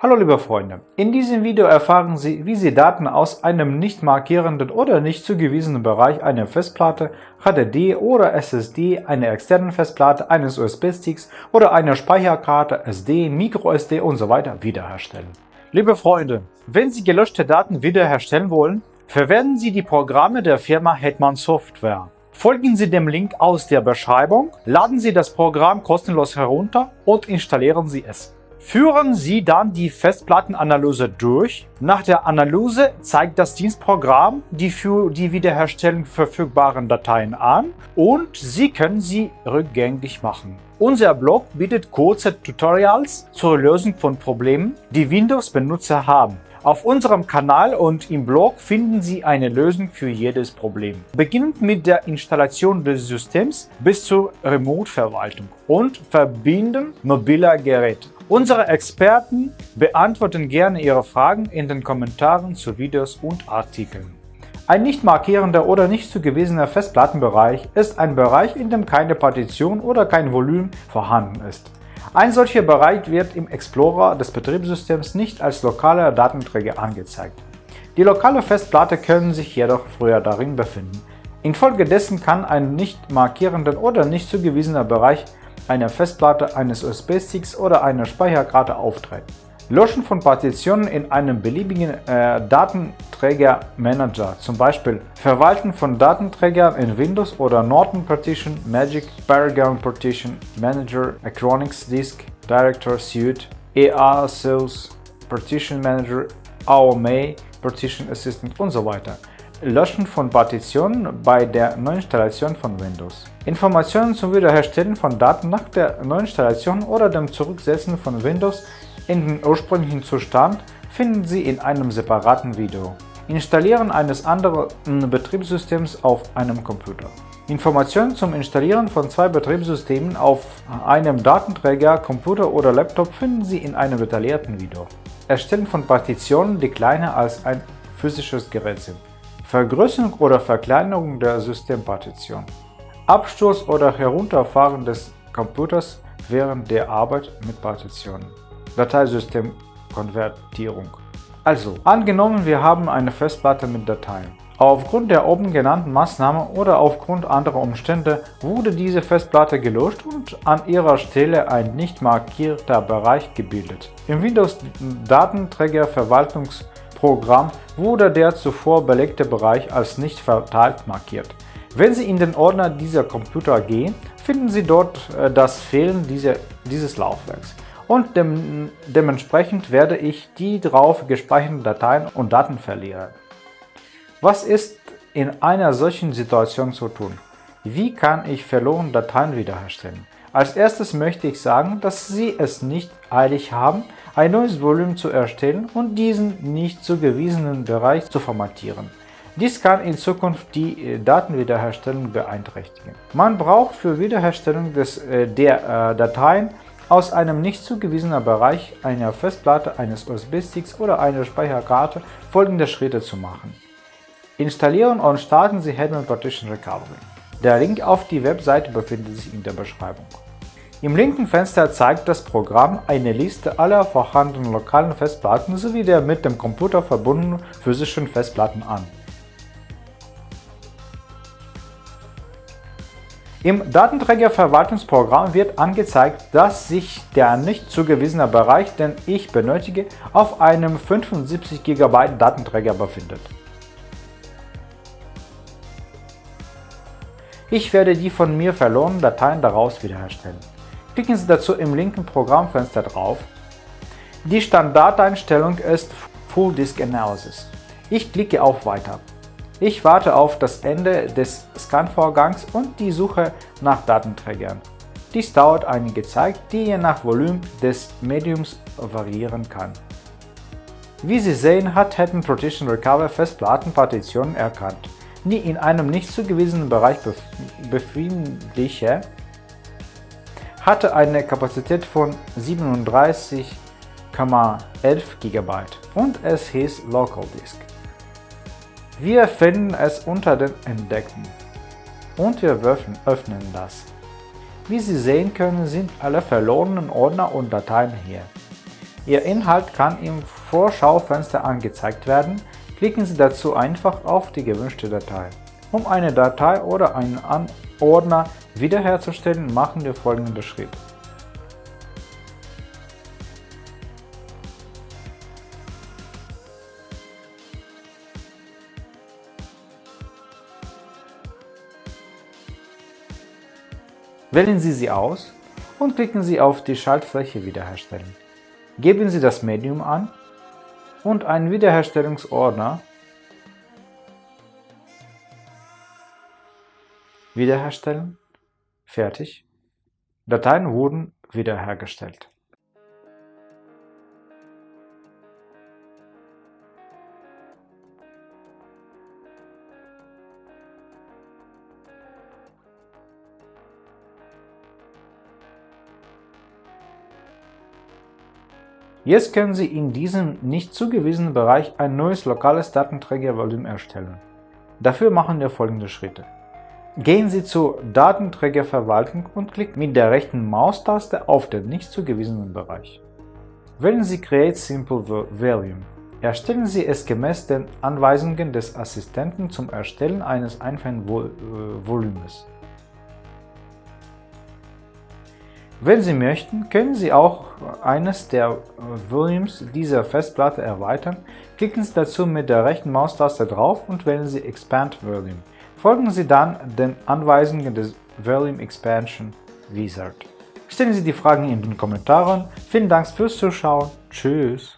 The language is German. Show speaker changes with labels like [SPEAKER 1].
[SPEAKER 1] Hallo liebe Freunde, in diesem Video erfahren Sie, wie Sie Daten aus einem nicht markierenden oder nicht zugewiesenen Bereich einer Festplatte, HDD oder SSD, einer externen Festplatte, eines USB-Sticks oder einer Speicherkarte SD, MicroSD usw. So wiederherstellen. Liebe Freunde, wenn Sie gelöschte Daten wiederherstellen wollen, verwenden Sie die Programme der Firma Hetman Software. Folgen Sie dem Link aus der Beschreibung, laden Sie das Programm kostenlos herunter und installieren Sie es. Führen Sie dann die Festplattenanalyse durch. Nach der Analyse zeigt das Dienstprogramm die für die Wiederherstellung verfügbaren Dateien an und Sie können sie rückgängig machen. Unser Blog bietet kurze Tutorials zur Lösung von Problemen, die Windows-Benutzer haben. Auf unserem Kanal und im Blog finden Sie eine Lösung für jedes Problem. Beginnend mit der Installation des Systems bis zur Remote-Verwaltung und Verbinden mobiler Geräte. Unsere Experten beantworten gerne Ihre Fragen in den Kommentaren zu Videos und Artikeln. Ein nicht markierender oder nicht zugewiesener Festplattenbereich ist ein Bereich, in dem keine Partition oder kein Volumen vorhanden ist. Ein solcher Bereich wird im Explorer des Betriebssystems nicht als lokaler Datenträger angezeigt. Die lokale Festplatte können sich jedoch früher darin befinden. Infolgedessen kann ein nicht markierender oder nicht zugewiesener Bereich einer Festplatte, eines USB-Sticks oder einer Speicherkarte auftreten. Löschen von Partitionen in einem beliebigen äh, Datenträgermanager, zum Beispiel Verwalten von Datenträgern in Windows oder Norton Partition, Magic, Paragon Partition, Manager, Acronix Disk, Director Suite, EA Sales, Partition Manager, AOMA, Partition Assistant und so weiter. Löschen von Partitionen bei der Neuinstallation von Windows. Informationen zum Wiederherstellen von Daten nach der Neuinstallation oder dem Zurücksetzen von Windows in den ursprünglichen Zustand finden Sie in einem separaten Video. Installieren eines anderen Betriebssystems auf einem Computer. Informationen zum Installieren von zwei Betriebssystemen auf einem Datenträger, Computer oder Laptop finden Sie in einem detaillierten Video. Erstellen von Partitionen, die kleiner als ein physisches Gerät sind. Vergrößerung oder Verkleinerung der Systempartition, Absturz oder Herunterfahren des Computers während der Arbeit mit Partitionen, Dateisystemkonvertierung. Also, angenommen wir haben eine Festplatte mit Dateien. Aufgrund der oben genannten Maßnahme oder aufgrund anderer Umstände wurde diese Festplatte gelöscht und an ihrer Stelle ein nicht markierter Bereich gebildet. Im Windows Datenträger Verwaltungs Programm wurde der zuvor belegte Bereich als nicht verteilt markiert. Wenn Sie in den Ordner dieser Computer gehen, finden Sie dort äh, das Fehlen dieser, dieses Laufwerks und dem, dementsprechend werde ich die drauf gespeicherten Dateien und Daten verlieren. Was ist in einer solchen Situation zu tun? Wie kann ich verlorene Dateien wiederherstellen? Als erstes möchte ich sagen, dass Sie es nicht eilig haben, ein neues Volumen zu erstellen und diesen nicht zugewiesenen Bereich zu formatieren. Dies kann in Zukunft die äh, Datenwiederherstellung beeinträchtigen. Man braucht für Wiederherstellung des, äh, der äh, Dateien aus einem nicht zugewiesenen Bereich einer Festplatte, eines USB-Sticks oder einer Speicherkarte folgende Schritte zu machen. Installieren und starten Sie Hetman Partition Recovery. Der Link auf die Webseite befindet sich in der Beschreibung. Im linken Fenster zeigt das Programm eine Liste aller vorhandenen lokalen Festplatten sowie der mit dem Computer verbundenen physischen Festplatten an. Im Datenträgerverwaltungsprogramm wird angezeigt, dass sich der nicht zugewiesene Bereich, den ich benötige, auf einem 75 GB Datenträger befindet. Ich werde die von mir verlorenen Dateien daraus wiederherstellen. Klicken Sie dazu im linken Programmfenster drauf. Die Standardeinstellung ist Full Disk Analysis. Ich klicke auf Weiter. Ich warte auf das Ende des Scan-Vorgangs und die Suche nach Datenträgern. Dies dauert einige Zeit, die je nach Volumen des Mediums variieren kann. Wie Sie sehen, hat Hetman Partition Recover Festplattenpartitionen erkannt die in einem nicht zugewiesenen Bereich befindliche, hatte eine Kapazität von 37,11 GB und es hieß Local Disk. Wir finden es unter den Entdeckten und wir öffnen das. Wie Sie sehen können, sind alle verlorenen Ordner und Dateien hier. Ihr Inhalt kann im Vorschaufenster angezeigt werden, klicken Sie dazu einfach auf die gewünschte Datei. Um eine Datei oder einen Ordner wiederherzustellen, machen wir folgende Schritte. Wählen Sie sie aus und klicken Sie auf die Schaltfläche Wiederherstellen. Geben Sie das Medium an und einen Wiederherstellungsordner Wiederherstellen. Fertig. Dateien wurden wiederhergestellt. Jetzt können Sie in diesem nicht zugewiesenen Bereich ein neues lokales Datenträgervolumen erstellen. Dafür machen wir folgende Schritte. Gehen Sie zur Datenträgerverwaltung und klicken mit der rechten Maustaste auf den nicht zugewiesenen Bereich. Wählen Sie Create Simple Volume. Erstellen Sie es gemäß den Anweisungen des Assistenten zum Erstellen eines einfachen äh, Volumes. Wenn Sie möchten, können Sie auch eines der äh, Volumes dieser Festplatte erweitern. Klicken Sie dazu mit der rechten Maustaste drauf und wählen Sie Expand Volume. Folgen Sie dann den Anweisungen des Volume Expansion Wizard. Stellen Sie die Fragen in den Kommentaren. Vielen Dank fürs Zuschauen. Tschüss.